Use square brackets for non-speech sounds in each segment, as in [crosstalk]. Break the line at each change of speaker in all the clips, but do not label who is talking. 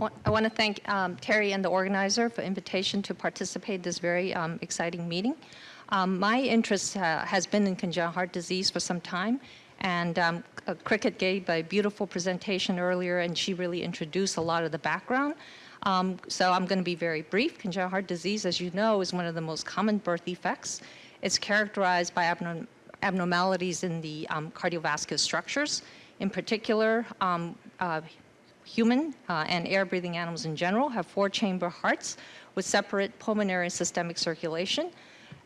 I want to thank um, Terry and the organizer for invitation to participate this very um, exciting meeting. Um, my interest uh, has been in congenital heart disease for some time, and um, Cricket gave a beautiful presentation earlier, and she really introduced a lot of the background. Um, so I'm going to be very brief. Congenital heart disease, as you know, is one of the most common birth defects. It's characterized by abnorm abnormalities in the um, cardiovascular structures. In particular, um, uh, human uh, and air-breathing animals in general have four-chamber hearts with separate pulmonary and systemic circulation.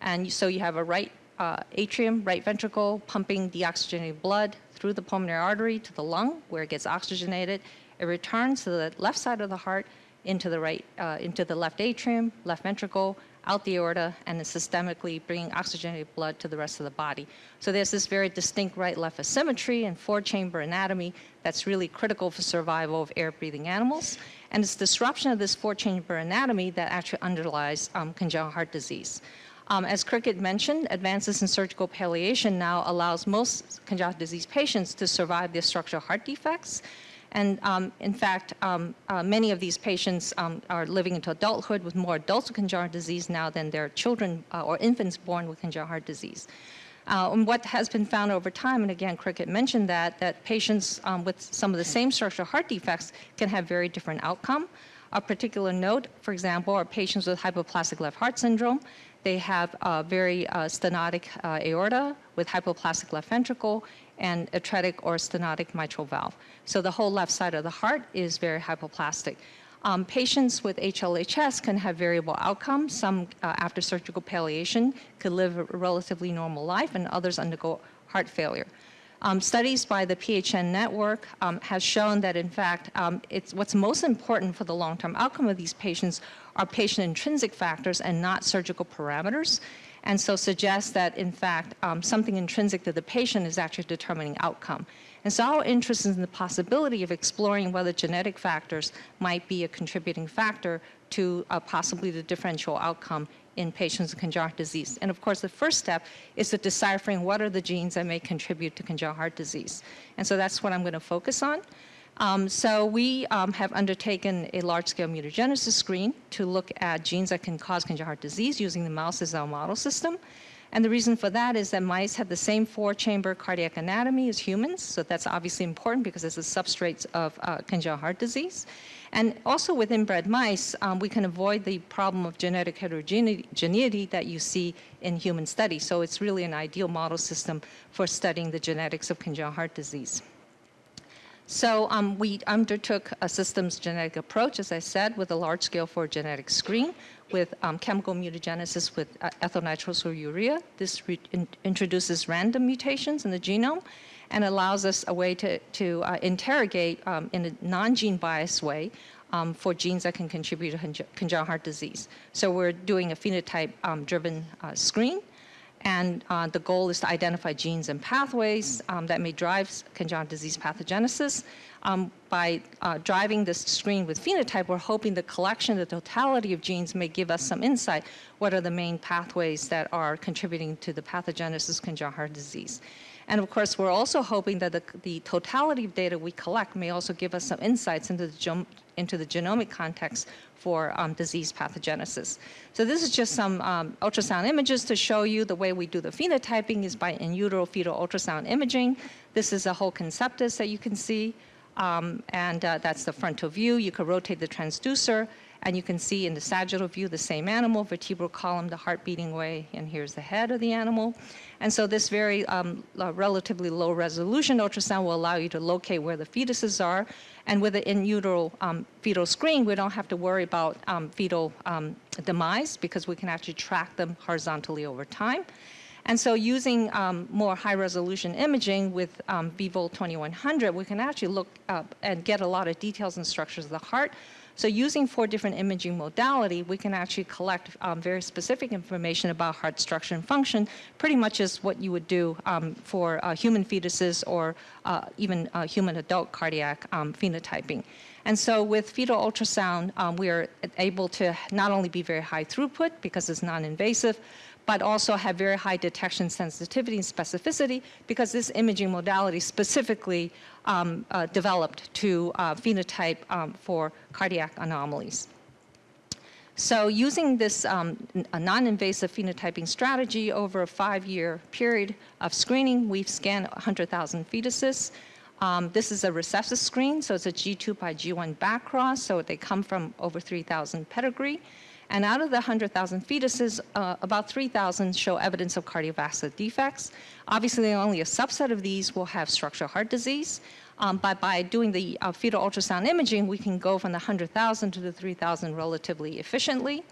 And so you have a right uh, atrium, right ventricle, pumping deoxygenated blood through the pulmonary artery to the lung, where it gets oxygenated. It returns to the left side of the heart into the right, uh, into the left atrium, left ventricle, out the aorta, and then systemically bringing oxygenated blood to the rest of the body. So there's this very distinct right-left asymmetry and four-chamber anatomy that's really critical for survival of air-breathing animals. And it's disruption of this four-chamber anatomy that actually underlies um, congenital heart disease. Um, as Cricket mentioned, advances in surgical palliation now allows most congenital disease patients to survive their structural heart defects. And um, in fact, um, uh, many of these patients um, are living into adulthood with more adults with congenital heart disease now than their children uh, or infants born with congenital heart disease. Uh, and what has been found over time, and again, Cricket mentioned that, that patients um, with some of the same structural heart defects can have very different outcome. A particular note, for example, are patients with hypoplastic left heart syndrome. They have a very uh, stenotic uh, aorta with hypoplastic left ventricle and atretic or stenotic mitral valve. So the whole left side of the heart is very hypoplastic. Um, patients with HLHS can have variable outcomes. Some, uh, after surgical palliation, could live a relatively normal life, and others undergo heart failure. Um, studies by the PHN network um, has shown that in fact, um, it's what's most important for the long-term outcome of these patients are patient intrinsic factors and not surgical parameters. And so suggests that in fact, um, something intrinsic to the patient is actually determining outcome. And so our interest is in the possibility of exploring whether genetic factors might be a contributing factor to uh, possibly the differential outcome in patients with congenital disease. And of course, the first step is to deciphering what are the genes that may contribute to congenital heart disease. And so that's what I'm going to focus on. Um, so we um, have undertaken a large-scale mutagenesis screen to look at genes that can cause congenital heart disease using the mouse as our model system. And the reason for that is that mice have the same four-chamber cardiac anatomy as humans, so that's obviously important because it's a substrate of uh, congenital heart disease. And also with inbred mice, um, we can avoid the problem of genetic heterogeneity that you see in human studies. So it's really an ideal model system for studying the genetics of congenital heart disease. So um, we undertook a systems genetic approach, as I said, with a large scale for genetic screen with um, chemical mutagenesis with uh, ethylnitrosourea. This in introduces random mutations in the genome and allows us a way to, to uh, interrogate um, in a non-gene biased way um, for genes that can contribute to congenital heart disease. So we're doing a phenotype-driven um, uh, screen, and uh, the goal is to identify genes and pathways um, that may drive congenital disease pathogenesis. Um, by uh, driving this screen with phenotype, we're hoping the collection, the totality of genes may give us some insight what are the main pathways that are contributing to the pathogenesis of congenital heart disease. And of course, we're also hoping that the, the totality of data we collect may also give us some insights into the, into the genomic context for um, disease pathogenesis. So this is just some um, ultrasound images to show you the way we do the phenotyping is by in utero fetal ultrasound imaging. This is a whole conceptus that you can see. Um, and uh, that's the frontal view. You could rotate the transducer and you can see in the sagittal view the same animal, vertebral column, the heart beating away, and here's the head of the animal. And so this very um, uh, relatively low resolution ultrasound will allow you to locate where the fetuses are. And with the in utero um, fetal screen, we don't have to worry about um, fetal um, demise because we can actually track them horizontally over time. And so using um, more high resolution imaging with um, VIVOL 2100, we can actually look up and get a lot of details and structures of the heart, so using four different imaging modality, we can actually collect um, very specific information about heart structure and function, pretty much as what you would do um, for uh, human fetuses or uh, even uh, human adult cardiac um, phenotyping. And so with fetal ultrasound, um, we are able to not only be very high throughput because it's non-invasive, but also have very high detection sensitivity and specificity because this imaging modality specifically um, uh, developed to uh, phenotype um, for cardiac anomalies. So using this um, non-invasive phenotyping strategy over a five-year period of screening, we've scanned 100,000 fetuses. Um, this is a recessive screen, so it's a G2 by G1 backcross, so they come from over 3,000 pedigree. And out of the 100,000 fetuses, uh, about 3,000 show evidence of cardiovascular defects. Obviously, only a subset of these will have structural heart disease. Um, but by doing the uh, fetal ultrasound imaging, we can go from the 100,000 to the 3,000 relatively efficiently.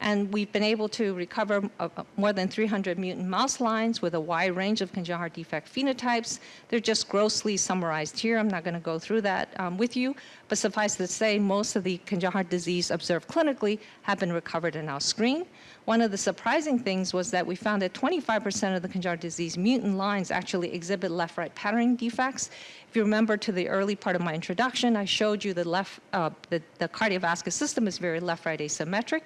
And we've been able to recover uh, uh, more than 300 mutant mouse lines with a wide range of congenital heart defect phenotypes. They're just grossly summarized here. I'm not going to go through that um, with you, but suffice to say, most of the congenital heart disease observed clinically have been recovered in our screen. One of the surprising things was that we found that 25% of the congenital disease mutant lines actually exhibit left-right patterning defects. If you remember to the early part of my introduction, I showed you the left, uh, the, the cardiovascular system is very left-right asymmetric.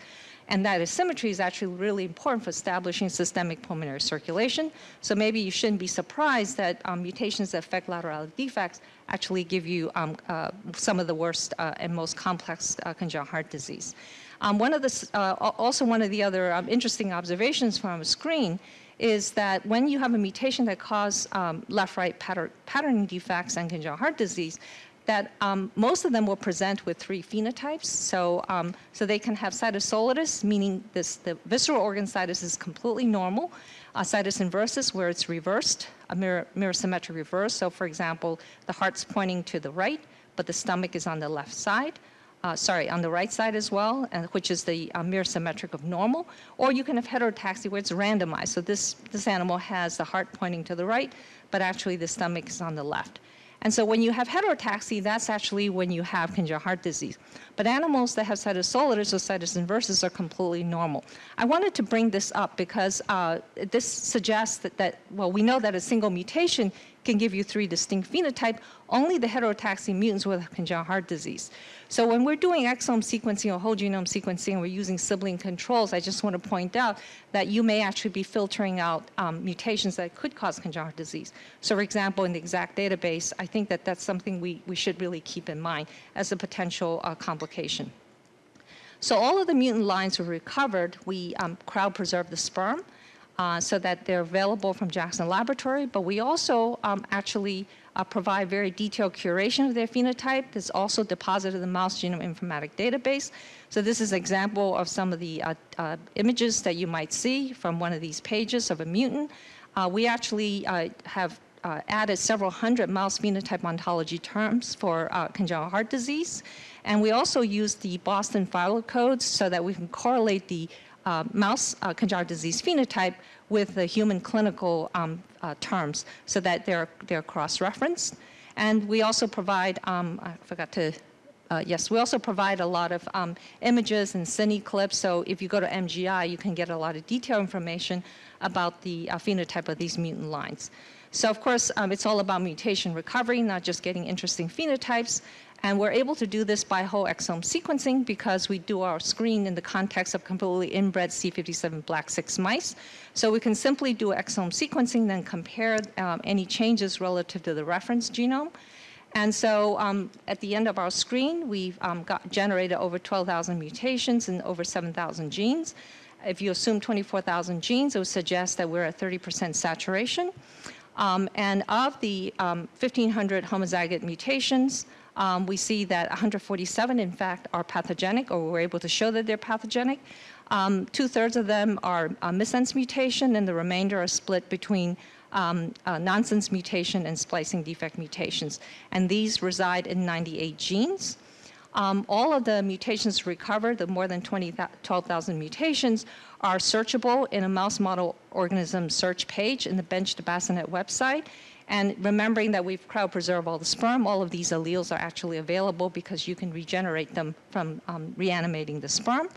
And that asymmetry is actually really important for establishing systemic pulmonary circulation. So maybe you shouldn't be surprised that um, mutations that affect lateral defects actually give you um, uh, some of the worst uh, and most complex uh, congenital heart disease. Um, one of the, uh, also one of the other um, interesting observations from a screen is that when you have a mutation that causes um, left-right pattern, patterning defects and congenital heart disease, that um, most of them will present with three phenotypes. So, um, so they can have situs soletis, meaning this, the visceral organ situs is completely normal. Uh, situs inversus, where it's reversed, a mirror, mirror symmetric reverse. So for example, the heart's pointing to the right, but the stomach is on the left side. Uh, sorry, on the right side as well, and, which is the uh, mirror symmetric of normal. Or you can have heterotaxy where it's randomized. So this, this animal has the heart pointing to the right, but actually the stomach is on the left. And so when you have heterotaxy, that's actually when you have congenital heart disease. But animals that have soletis or situs inversus are completely normal. I wanted to bring this up because uh, this suggests that, that, well, we know that a single mutation can give you three distinct phenotype, only the heterotaxy mutants will have congenital heart disease. So when we're doing exome sequencing or whole genome sequencing, and we're using sibling controls, I just want to point out that you may actually be filtering out um, mutations that could cause congenital disease. So for example, in the exact database, I think that that's something we, we should really keep in mind as a potential uh, complication. So all of the mutant lines were recovered. We um, cryopreserved the sperm uh, so that they're available from Jackson Laboratory, but we also um, actually uh, provide very detailed curation of their phenotype. It's also deposited in the mouse genome informatic database. So this is an example of some of the uh, uh, images that you might see from one of these pages of a mutant. Uh, we actually uh, have added several hundred mouse phenotype ontology terms for congenital heart disease. And we also use the Boston phylocodes so that we can correlate the mouse congenital disease phenotype with the human clinical um, uh, terms so that they're, they're cross-referenced. And we also provide, um, I forgot to, uh, yes, we also provide a lot of um, images and cine clips. So if you go to MGI, you can get a lot of detailed information about the uh, phenotype of these mutant lines. So of course, um, it's all about mutation recovery, not just getting interesting phenotypes. And we're able to do this by whole exome sequencing because we do our screen in the context of completely inbred C57 black 6 mice. So we can simply do exome sequencing, then compare um, any changes relative to the reference genome. And so um, at the end of our screen, we've um, got generated over 12,000 mutations and over 7,000 genes. If you assume 24,000 genes, it would suggest that we're at 30% saturation. Um, and of the 1,500 um, homozygote mutations, um, we see that 147, in fact, are pathogenic, or we're able to show that they're pathogenic. Um, Two-thirds of them are a missense mutation, and the remainder are split between um, uh, nonsense mutation and splicing defect mutations. And these reside in 98 genes. Um, all of the mutations recovered, the more than 12,000 mutations, are searchable in a mouse model organism search page in the Bench to Bassinet website. And remembering that we've cryopreserved all the sperm, all of these alleles are actually available because you can regenerate them from um, reanimating the sperm.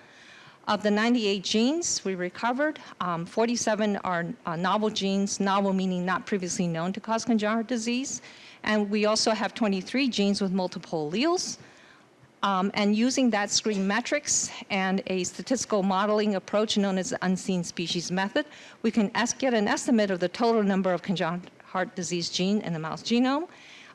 Of the 98 genes we recovered, um, 47 are uh, novel genes, novel meaning not previously known to cause congenital disease. And we also have 23 genes with multiple alleles. Um, and using that screen metrics and a statistical modeling approach known as the unseen species method, we can get an estimate of the total number of congenital heart disease gene in the mouse genome.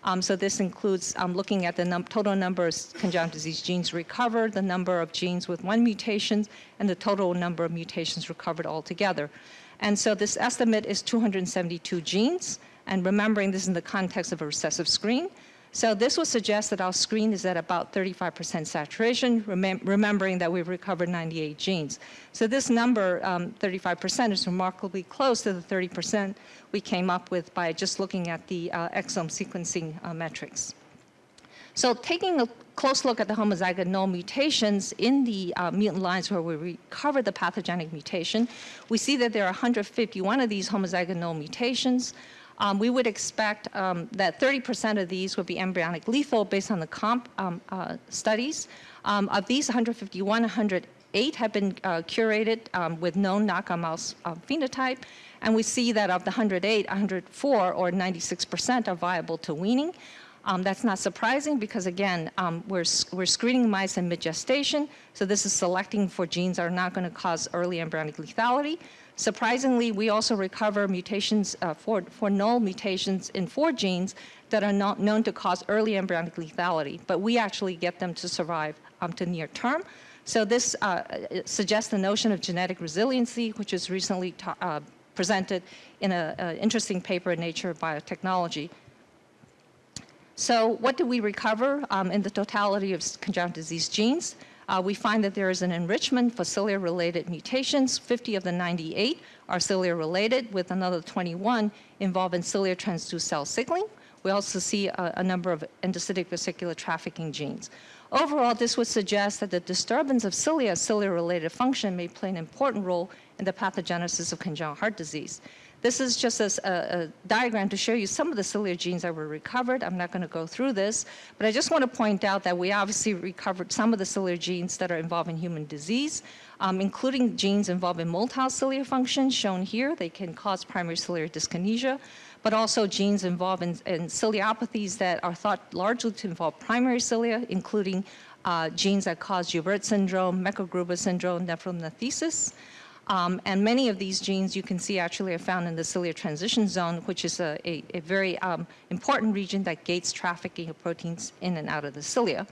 Um, so this includes um, looking at the num total number of congenital disease genes recovered, the number of genes with one mutation, and the total number of mutations recovered altogether. And so this estimate is 272 genes, and remembering this in the context of a recessive screen, so this would suggest that our screen is at about 35% saturation, remem remembering that we've recovered 98 genes. So this number, 35%, um, is remarkably close to the 30% we came up with by just looking at the uh, exome sequencing uh, metrics. So taking a close look at the homozygous null mutations in the uh, mutant lines where we recover the pathogenic mutation, we see that there are 151 of these homozygous null mutations. Um, we would expect um, that 30% of these would be embryonic lethal based on the comp um, uh, studies. Um, of these 151, 108 have been uh, curated um, with known knockout mouse uh, phenotype. And we see that of the 108, 104 or 96% are viable to weaning. Um, that's not surprising because again, um, we're, we're screening mice in mid-gestation, so this is selecting for genes that are not going to cause early embryonic lethality. Surprisingly, we also recover mutations uh, for, for null mutations in four genes that are not known to cause early embryonic lethality, but we actually get them to survive um, to near term. So this uh, suggests the notion of genetic resiliency, which was recently uh, presented in an interesting paper in Nature Biotechnology. So what do we recover um, in the totality of congenital disease genes? Uh, we find that there is an enrichment for cilia-related mutations. 50 of the 98 are cilia-related, with another 21 involved in cilia transduced cell signaling. We also see a, a number of endocytic vesicular trafficking genes. Overall, this would suggest that the disturbance of cilia, cilia-related function may play an important role in the pathogenesis of congenital heart disease. This is just a, a, diagram to show you some of the cilia genes that were recovered. I'm not going to go through this, but I just want to point out that we obviously recovered some of the cilia genes that are involved in human disease, um, including genes involved in motile cilia function, shown here. They can cause primary ciliary dyskinesia, but also genes involved in, in ciliopathies that are thought largely to involve primary cilia, including uh, genes that cause Joubert syndrome, Becker-Gruber syndrome, nephromnathesis. Um, and many of these genes you can see actually are found in the cilia transition zone, which is a, a, a very um, important region that gates trafficking of proteins in and out of the cilia.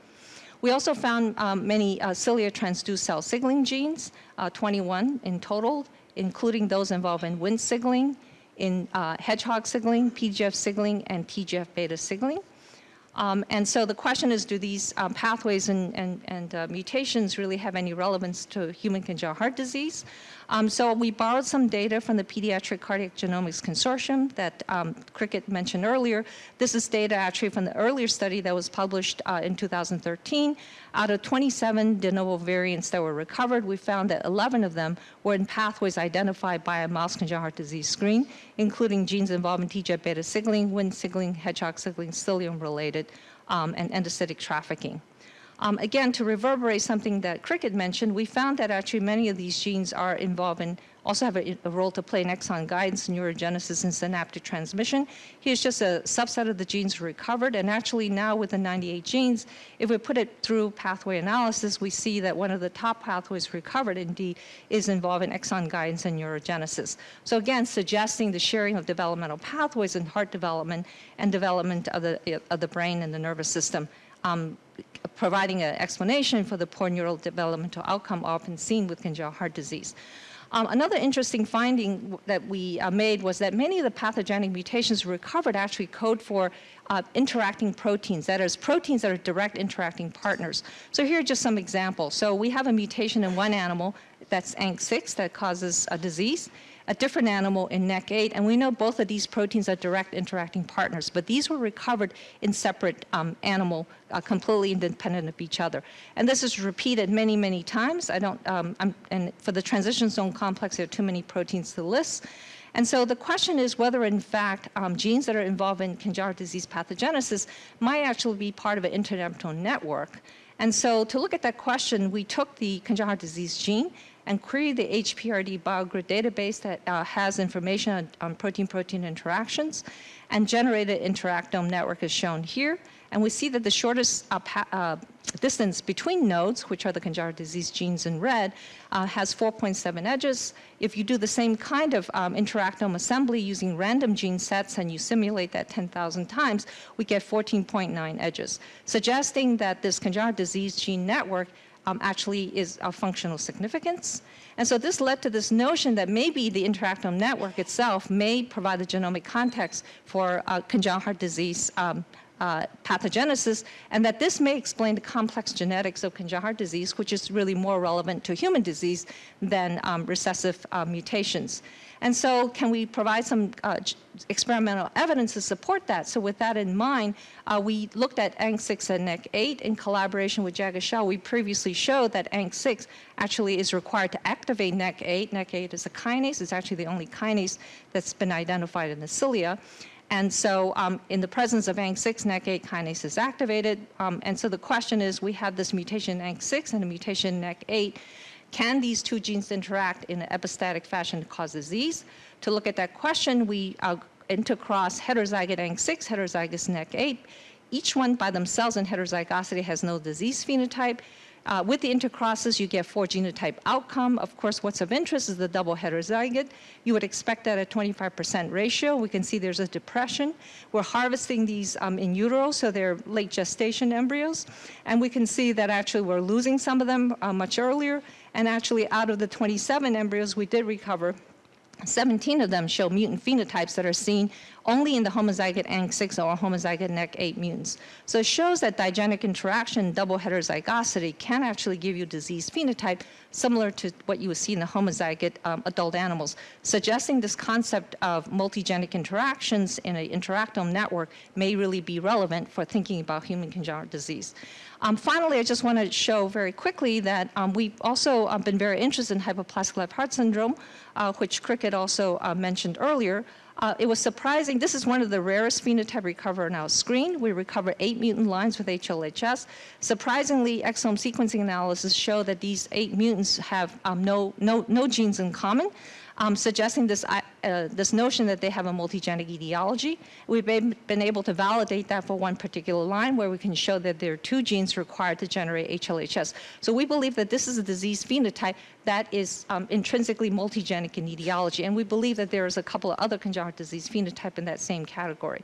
We also found um, many uh, cilia transduced cell signaling genes, uh, 21 in total, including those involved in Wnt signaling, in uh, hedgehog signaling, PGF signaling, and TGF-beta signaling. Um, and so the question is, do these um, pathways and, and, and uh, mutations really have any relevance to human congenital heart disease? Um, so we borrowed some data from the Pediatric Cardiac Genomics Consortium that um, Cricket mentioned earlier. This is data actually from the earlier study that was published uh, in 2013. Out of 27 de novo variants that were recovered, we found that 11 of them were in pathways identified by a mouse congenital heart disease screen, including genes involved in TGF-beta signaling, Wnt signaling, hedgehog signaling, cilium-related, um, and endocytic trafficking. Um, again, to reverberate something that Cricket mentioned, we found that actually many of these genes are involved in, also have a, a role to play in exon guidance, neurogenesis, and synaptic transmission. Here's just a subset of the genes recovered, and actually now with the 98 genes, if we put it through pathway analysis, we see that one of the top pathways recovered indeed is involved in exon guidance and neurogenesis. So again, suggesting the sharing of developmental pathways in heart development and development of the, of the brain and the nervous system um, providing an explanation for the poor neural developmental outcome often seen with congenital heart disease. Um, another interesting finding that we uh, made was that many of the pathogenic mutations recovered actually code for uh, interacting proteins, that is, proteins that are direct interacting partners. So here are just some examples. So we have a mutation in one animal that's ANC6 that causes a disease a different animal in NEC8, and we know both of these proteins are direct interacting partners, but these were recovered in separate um, animal, uh, completely independent of each other. And this is repeated many, many times. I don't, um, and for the transition zone complex, there are too many proteins to list. And so the question is whether, in fact, um, genes that are involved in congenital disease pathogenesis might actually be part of an internephron network. And so to look at that question, we took the congenital disease gene and query the HPRD BioGrid database that uh, has information on protein-protein interactions and generate generated interactome network as shown here. And we see that the shortest uh, uh, distance between nodes, which are the congenital disease genes in red, uh, has 4.7 edges. If you do the same kind of um, interactome assembly using random gene sets and you simulate that 10,000 times, we get 14.9 edges, suggesting that this congenital disease gene network um, actually is of functional significance. And so this led to this notion that maybe the interactome network itself may provide the genomic context for uh, congenital heart disease um, uh, pathogenesis, and that this may explain the complex genetics of congenital heart disease, which is really more relevant to human disease than um, recessive uh, mutations. And so can we provide some uh, experimental evidence to support that? So with that in mind, uh, we looked at ANK6 and NEC8 in collaboration with Jagat Shah. We previously showed that ANK6 actually is required to activate NEC8. NEC8 is a kinase. It's actually the only kinase that's been identified in the cilia. And so um, in the presence of ANK6, NEC8 kinase is activated. Um, and so the question is, we have this mutation in ANK6 and a mutation in NEC8. Can these two genes interact in an epistatic fashion to cause disease? To look at that question, we uh, intercross heterozygote ANK6, heterozygous NEC8. Each one by themselves in heterozygosity has no disease phenotype. Uh, with the intercrosses, you get four genotype outcome. Of course, what's of interest is the double heterozygote. You would expect that at 25% ratio. We can see there's a depression. We're harvesting these um, in utero, so they're late gestation embryos. And we can see that actually we're losing some of them uh, much earlier. And actually, out of the 27 embryos we did recover, 17 of them show mutant phenotypes that are seen only in the homozygote ANK6 or homozygote NEC8 mutants. So it shows that digenic interaction, double heterozygosity, can actually give you disease phenotype similar to what you would see in the homozygote um, adult animals, suggesting this concept of multigenic interactions in an interactome network may really be relevant for thinking about human congenital disease. Um, finally, I just want to show very quickly that um, we've also uh, been very interested in hypoplastic left heart syndrome, uh, which Cricket also uh, mentioned earlier. Uh, it was surprising. This is one of the rarest phenotype recover in our screen. We recover eight mutant lines with HLHS. Surprisingly, exome sequencing analysis show that these eight mutants have um, no, no, no genes in common um, suggesting this, uh, this notion that they have a multigenic etiology. We've been, able to validate that for one particular line where we can show that there are two genes required to generate HLHS. So we believe that this is a disease phenotype that is um, intrinsically multigenic in etiology. And we believe that there is a couple of other congenital disease phenotype in that same category.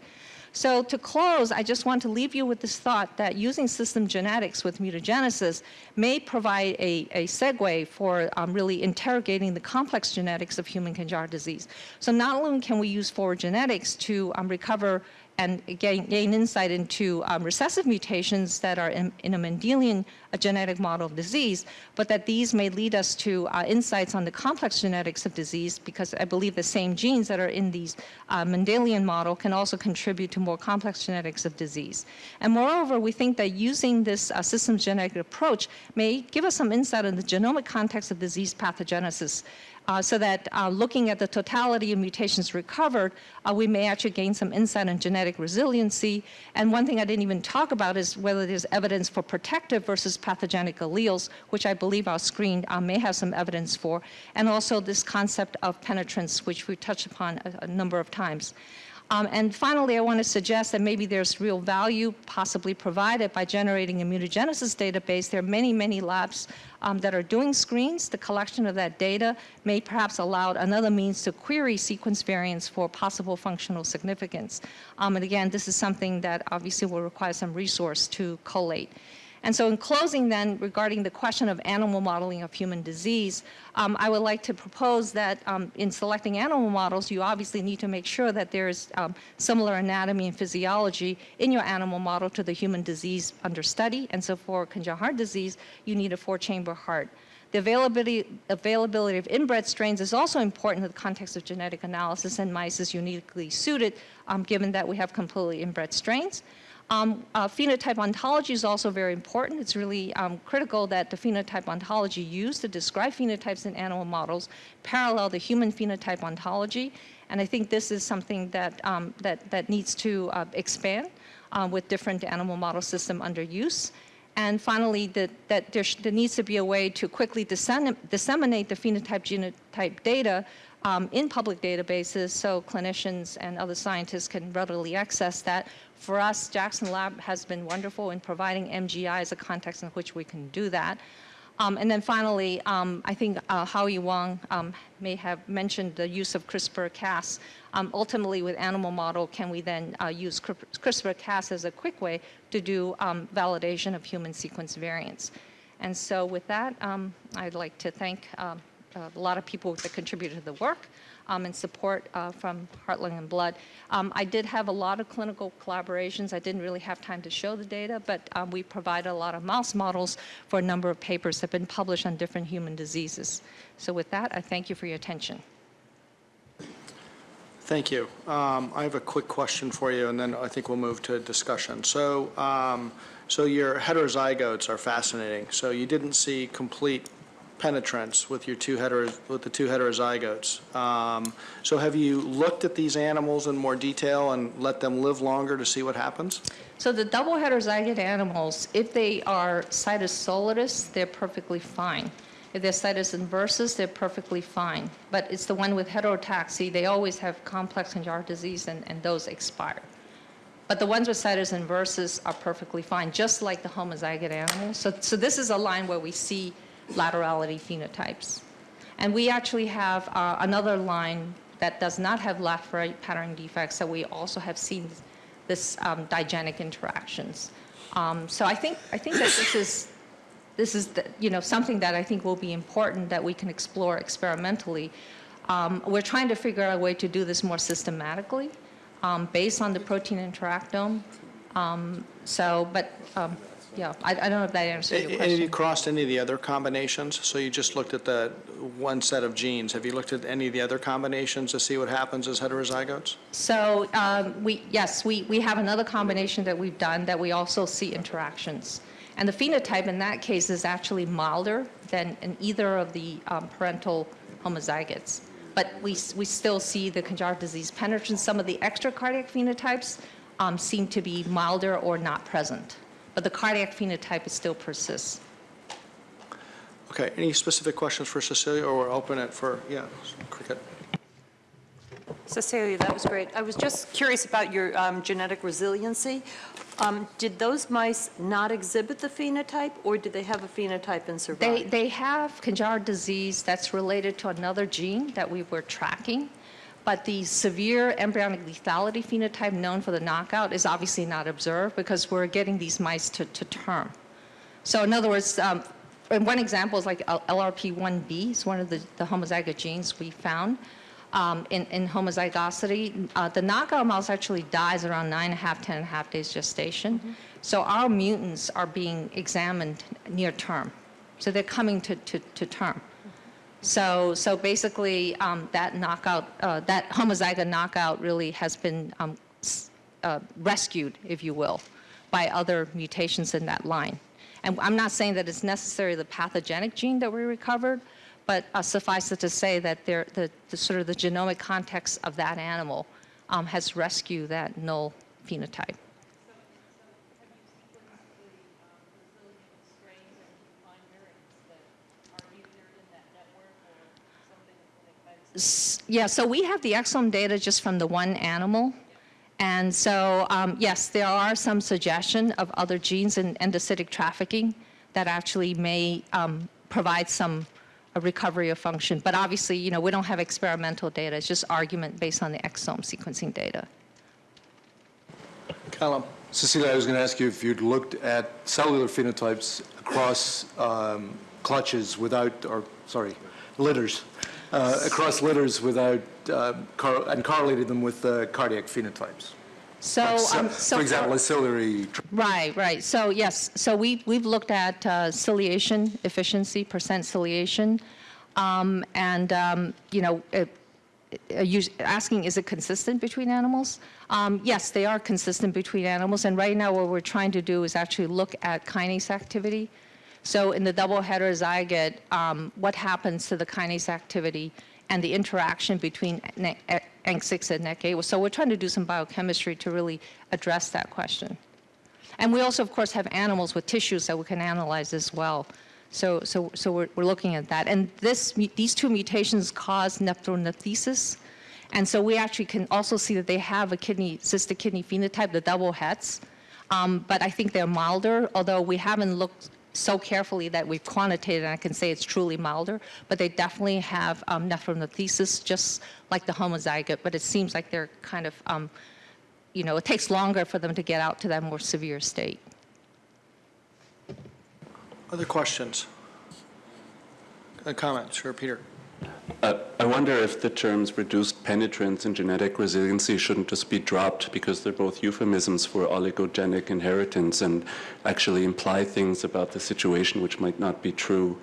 So to close, I just want to leave you with this thought that using system genetics with mutagenesis may provide a, a segue for um, really interrogating the complex genetics of human congenital disease. So not only can we use forward genetics to um, recover and gain, gain insight into um, recessive mutations that are in, in, a Mendelian a genetic model of disease, but that these may lead us to uh, insights on the complex genetics of disease because I believe the same genes that are in these uh, Mendelian model can also contribute to more complex genetics of disease. And moreover, we think that using this uh, systems genetic approach may give us some insight on the genomic context of disease pathogenesis uh, so that uh, looking at the totality of mutations recovered, uh, we may actually gain some insight on genetic resiliency. And one thing I didn't even talk about is whether there's evidence for protective versus pathogenic alleles, which I believe our screen uh, may have some evidence for, and also this concept of penetrance, which we touched upon a, a number of times. Um, and finally, I want to suggest that maybe there's real value possibly provided by generating a mutagenesis database. There are many, many labs um, that are doing screens. The collection of that data may perhaps allow another means to query sequence variants for possible functional significance. Um, and again, this is something that obviously will require some resource to collate. And so in closing then, regarding the question of animal modeling of human disease, um, I would like to propose that um, in selecting animal models, you obviously need to make sure that there's um, similar anatomy and physiology in your animal model to the human disease under study. And so for congenital heart disease, you need a four-chamber heart. The availability, availability of inbred strains is also important in the context of genetic analysis, and mice is uniquely suited um, given that we have completely inbred strains. Um, uh, phenotype ontology is also very important. It's really um, critical that the phenotype ontology used to describe phenotypes in animal models parallel the human phenotype ontology. And I think this is something that, um, that, that needs to uh, expand uh, with different animal model system under use. And finally, that, that there, there, needs to be a way to quickly disseminate the phenotype genotype data um, in public databases so clinicians and other scientists can readily access that For us, Jackson Lab has been wonderful in providing MGI as a context in which we can do that. Um, and then finally, um, I think uh, Howie Wong um, may have mentioned the use of CRISPR-Cas. Um, ultimately, with animal model, can we then uh, use CRISPR-Cas as a quick way to do um, validation of human sequence variants? And so with that, um, I'd like to thank a lot of people that contributed to the work um, and support uh, from Heart, Lung, and Blood. Um, I did have a lot of clinical collaborations. I didn't really have time to show the data, but um, we provided a lot of mouse models for a number of papers that have been published on different human diseases. So with that, I thank you for your attention.
Thank you. Um, I have a quick question for you, and then I think we'll move to discussion. So, um, so your heterozygotes are fascinating. So you didn't see complete penetrance with your two with the two heterozygotes. Um, so have you looked at these animals in more detail and let them live longer to see what happens?
So the double heterozygote animals, if they are situs solidus, they're perfectly fine. If they're situs inversus, they're perfectly fine. But it's the one with heterotaxy, they always have complex congenital disease and, and those expire. But the ones with situs inversus are perfectly fine, just like the homozygote animals. So, so this is a line where we see laterality phenotypes. And we actually have uh, another line that does not have left right pattern defects that we also have seen this um, digenic interactions. Um, so I think, I think that this is, this is the, you know, something that I think will be important that we can explore experimentally. Um, we're trying to figure out a way to do this more systematically um, based on the protein interactome. Um, so, but um, yeah, I, I don't know if that answers your
have you
question.
crossed any of the other combinations? So you just looked at the one set of genes. Have you looked at any of the other combinations to see what happens as heterozygotes?
So um, we, yes, we, we have another combination that we've done that we also see interactions. And the phenotype in that case is actually milder than in either of the um, parental homozygotes. But we, we still see the congenital disease penetrance. Some of the extra cardiac phenotypes um, seem to be milder or not present. But the cardiac phenotype still persists.
Okay, any specific questions for Cecilia, or we'll open it for, yeah, Cricket?
Cecilia, that was great. I was just curious about your um, genetic resiliency. Um, Did those mice not exhibit the phenotype, or did they have a phenotype and
They,
survive?
they have congenital disease that's related to another gene that we were tracking, but the severe embryonic lethality phenotype known for the knockout is obviously not observed because we're getting these mice to, to term. So in other words, um, and one example is like LRP1B, it's one of the, the homozygote genes we found um, in, in homozygosity. Uh, the knockout mouse actually dies around nine and a half, ten and a half days gestation. So our mutants are being examined near term. So they're coming to, to, to term. So, so basically, um, that knockout, uh, that homozygote knockout really has been um, uh, rescued, if you will, by other mutations in that line. And I'm not saying that it's necessarily the pathogenic gene that we recovered, but uh, suffice it to say that there, the, the sort of the genomic context of that animal um, has rescued that null phenotype. Yeah, so we have the exome data just from the one animal. And so, um, yes, there are some suggestion of other genes in endocytic trafficking that actually may um, provide some a recovery of function. But obviously, you know, we don't have experimental data. It's just argument based on the exome sequencing data.
Callum?
Cecilia, I was going to ask you if you'd looked at cellular phenotypes across um, clutches without, or, sorry, litters, uh, across litters without, uh, cor- and correlated them with uh, cardiac phenotypes.
So,
Like
um, so
For example, a ciliary
Right, right. So yes, so we, we've looked at uh, ciliation efficiency, percent ciliation, um, and, um, you know, it- you- asking is it consistent between animals? Um, Yes, they are consistent between animals, and right now what we're trying to do is actually look at kinase activity. So in the double heterozygote, um, what happens to the kinase activity and the interaction between Ne- E- ENC6 and NEC8? So we're trying to do some biochemistry to really address that question. And we also, of course, have animals with tissues that we can analyze as well. So, so, so we're, we're looking at that. And this, these two mutations cause nephronephthesis. And so we actually can also see that they have a kidney, cystic kidney phenotype, the double hets. Um, But I think they're milder, although we haven't looked so carefully that we've quantitated, and I can say it's truly milder. But they definitely have um, nephronephrosis, just like the homozygote, but it seems like they're kind of, um, you know, it takes longer for them to get out to that more severe state.
Other questions? Uh, Comments? Sure, Peter.
Uh, I wonder if the terms reduced penetrance and genetic resiliency shouldn't just be dropped because they're both euphemisms for oligogenic inheritance and actually imply things about the situation which might not be true.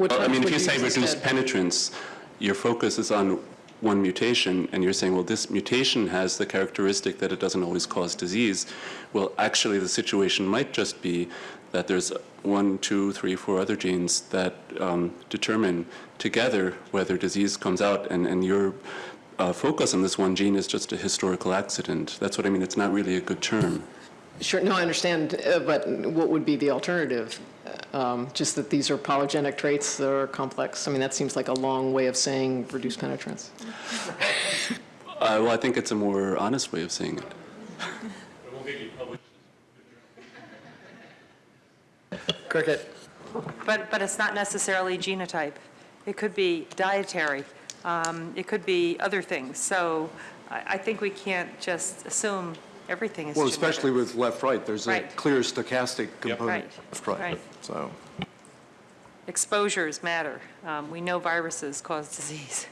I mean, if you say reduced penetrance, your focus is on one mutation, and you're saying, well, this mutation has the characteristic that it doesn't always cause disease. Well, actually, the situation might just be that there's one, two, three, four other genes that um, determine together whether disease comes out, and, and your uh, focus on this one gene is just a historical accident. That's what I mean. It's not really a good term.
Sure, no, I understand, uh, but what would be the alternative? Um, Just that these are polygenic traits that are complex? I mean, that seems like a long way of saying reduced penetrance. [laughs]
Uh, well, I think it's a more honest way of saying it.
Cricket.
But, but it's not necessarily genotype. It could be dietary. Um, It could be other things. So I, I think we can't just assume everything is
Well,
genetic.
especially with left-right, there's a clear stochastic component.
Right,
Left-right,
right.
So,
Exposures matter. Um, We know viruses cause disease.